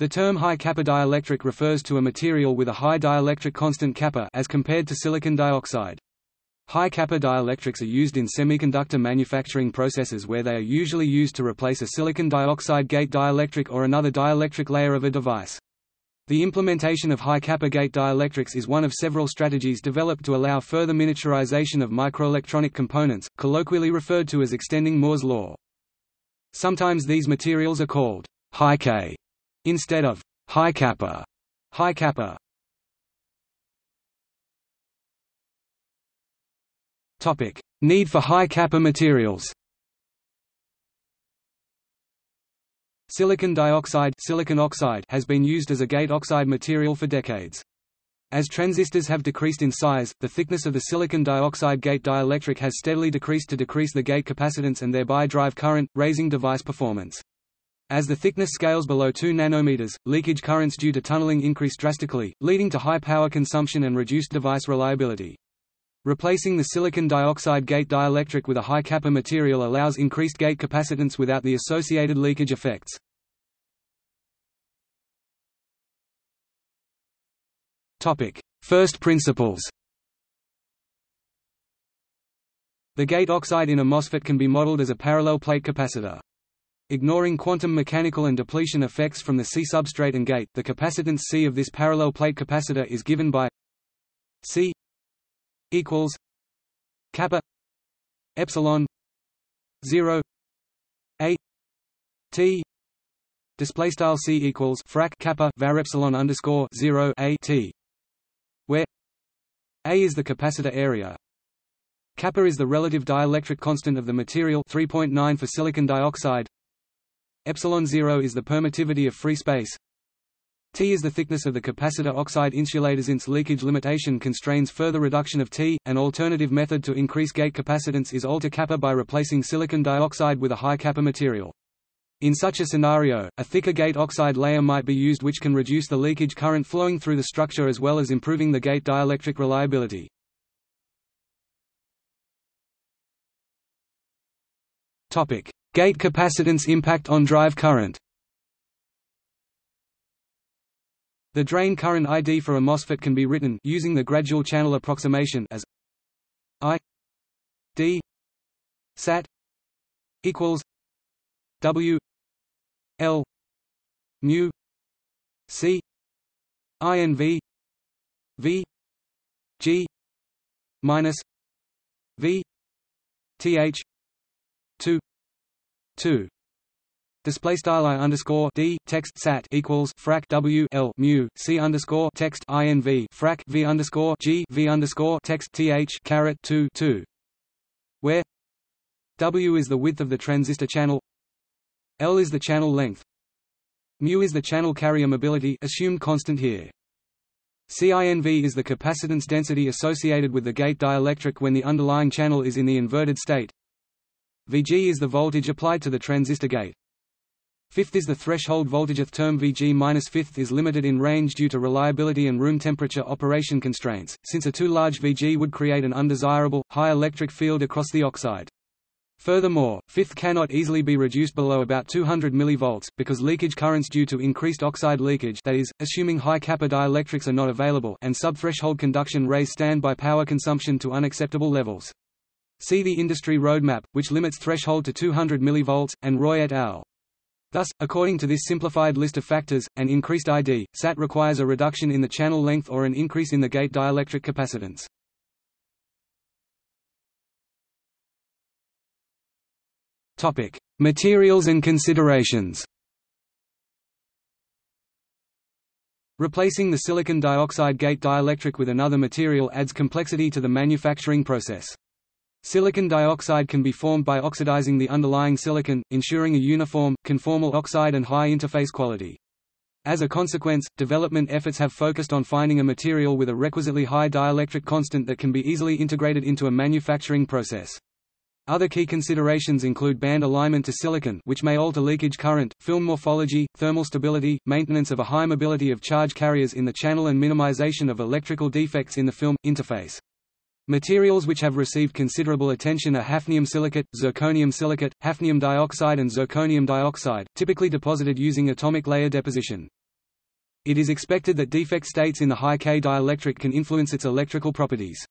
The term high kappa dielectric refers to a material with a high dielectric constant kappa as compared to silicon dioxide. High kappa dielectrics are used in semiconductor manufacturing processes where they are usually used to replace a silicon dioxide gate dielectric or another dielectric layer of a device. The implementation of high kappa gate dielectrics is one of several strategies developed to allow further miniaturization of microelectronic components, colloquially referred to as extending Moore's law. Sometimes these materials are called high K instead of high kappa. High kappa Topic: Need for high kappa materials. Silicon dioxide, silicon oxide has been used as a gate oxide material for decades. As transistors have decreased in size, the thickness of the silicon dioxide gate dielectric has steadily decreased to decrease the gate capacitance and thereby drive current, raising device performance. As the thickness scales below 2 nanometers, leakage currents due to tunneling increase drastically, leading to high power consumption and reduced device reliability. Replacing the silicon dioxide gate dielectric with a high kappa material allows increased gate capacitance without the associated leakage effects. Topic: First principles. The gate oxide in a MOSFET can be modeled as a parallel plate capacitor. Ignoring quantum mechanical and depletion effects from the C substrate and gate, the capacitance C of this parallel plate capacitor is given by C equals kappa epsilon 0 a t display style c equals frac kappa var epsilon underscore 0 a t where a is the capacitor area. Kappa is the relative dielectric constant of the material 3.9 for silicon dioxide epsilon 0 is the permittivity of free space T is the thickness of the capacitor oxide insulators its leakage limitation constrains further reduction of T. An alternative method to increase gate capacitance is alter kappa by replacing silicon dioxide with a high kappa material. In such a scenario, a thicker gate oxide layer might be used which can reduce the leakage current flowing through the structure as well as improving the gate dielectric reliability. Topic: Gate capacitance impact on drive current. The drain current ID for a MOSFET can be written using the gradual channel approximation as I D sat equals W L mu C INV V G minus V TH two two Display style i underscore d text sat equals frac w l mu c underscore text inv frac v underscore g v underscore text th caret two two, where w is the width of the transistor channel, l is the channel length, mu is the channel carrier mobility assumed constant here. CINV is the capacitance density associated with the gate dielectric when the underlying channel is in the inverted state. Vg is the voltage applied to the transistor gate. Vth is the threshold voltage. A term Vg-Vth is limited in range due to reliability and room temperature operation constraints, since a too large Vg would create an undesirable, high electric field across the oxide. Furthermore, Vth cannot easily be reduced below about 200 mV, because leakage currents due to increased oxide leakage that is, assuming high kappa dielectrics are not available and subthreshold conduction raise standby power consumption to unacceptable levels. See the industry roadmap, which limits threshold to 200 mV, and Roy et al. Thus, according to this simplified list of factors, an increased ID, SAT requires a reduction in the channel length or an increase in the gate dielectric capacitance. Topic: Materials and considerations. Replacing the silicon dioxide gate dielectric with another material adds complexity to the manufacturing process. Silicon dioxide can be formed by oxidizing the underlying silicon, ensuring a uniform, conformal oxide and high interface quality. As a consequence, development efforts have focused on finding a material with a requisitely high dielectric constant that can be easily integrated into a manufacturing process. Other key considerations include band alignment to silicon which may alter leakage current, film morphology, thermal stability, maintenance of a high mobility of charge carriers in the channel and minimization of electrical defects in the film, interface. Materials which have received considerable attention are hafnium silicate, zirconium silicate, hafnium dioxide and zirconium dioxide, typically deposited using atomic layer deposition. It is expected that defect states in the high K dielectric can influence its electrical properties.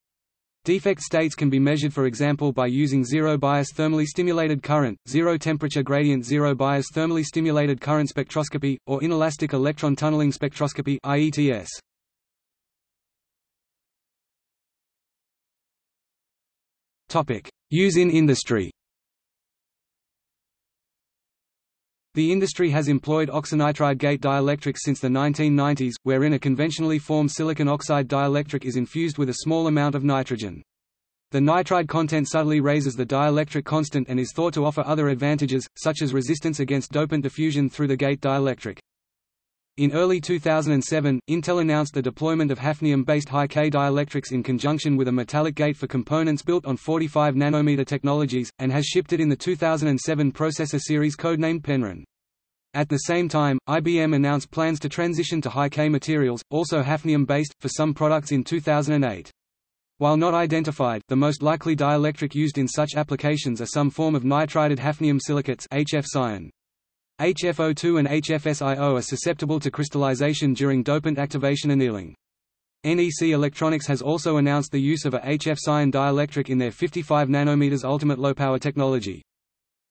Defect states can be measured for example by using zero-bias thermally stimulated current, zero-temperature gradient zero-bias thermally stimulated current spectroscopy, or inelastic electron tunneling spectroscopy IETS. Use in industry The industry has employed oxynitride gate dielectrics since the 1990s, wherein a conventionally formed silicon oxide dielectric is infused with a small amount of nitrogen. The nitride content subtly raises the dielectric constant and is thought to offer other advantages, such as resistance against dopant diffusion through the gate dielectric. In early 2007, Intel announced the deployment of hafnium-based high-K dielectrics in conjunction with a metallic gate for components built on 45 nanometer technologies, and has shipped it in the 2007 processor series codenamed Penryn. At the same time, IBM announced plans to transition to high-K materials, also hafnium-based, for some products in 2008. While not identified, the most likely dielectric used in such applications are some form of nitrided hafnium silicates HF-SiON. HFO2 and HFSiO are susceptible to crystallization during dopant activation annealing. NEC Electronics has also announced the use of a HF-SiON dielectric in their 55 nanometers ultimate low-power technology.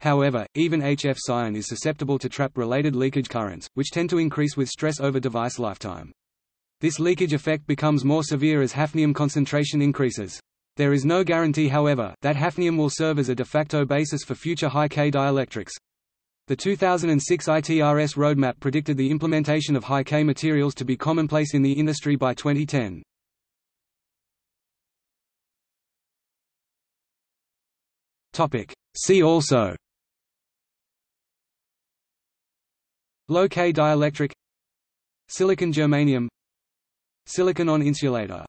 However, even HF-SiON is susceptible to trap-related leakage currents, which tend to increase with stress over device lifetime. This leakage effect becomes more severe as hafnium concentration increases. There is no guarantee however, that hafnium will serve as a de facto basis for future high-K dielectrics. The 2006 ITRS roadmap predicted the implementation of high-K materials to be commonplace in the industry by 2010. See also. Low-K dielectric. Silicon germanium. Silicon on insulator